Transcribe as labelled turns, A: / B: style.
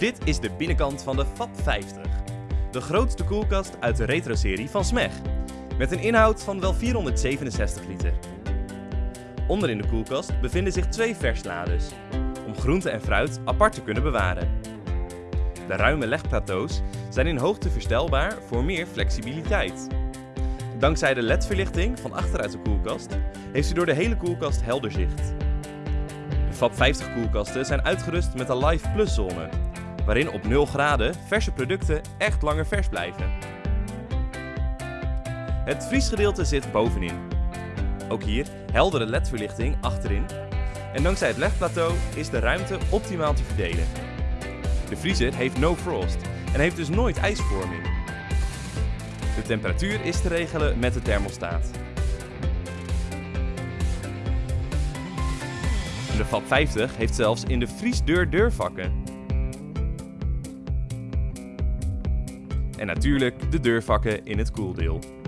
A: Dit is de binnenkant van de FAP 50. De grootste koelkast uit de retro-serie van SMEG. Met een inhoud van wel 467 liter. Onder in de koelkast bevinden zich twee verslades. Om groente en fruit apart te kunnen bewaren. De ruime legplateaus zijn in hoogte verstelbaar voor meer flexibiliteit. Dankzij de LED-verlichting van achteruit de koelkast heeft u door de hele koelkast helder zicht. De FAP 50 koelkasten zijn uitgerust met een Live Plus zone, waarin op 0 graden verse producten echt langer vers blijven. Het vriesgedeelte zit bovenin. Ook hier heldere LED-verlichting achterin. En dankzij het legplateau is de ruimte optimaal te verdelen. De vriezer heeft no frost en heeft dus nooit ijsvorming. De temperatuur is te regelen met de thermostaat. De FAP 50 heeft zelfs in de vriesdeur deurvakken. En natuurlijk de deurvakken in het koeldeel.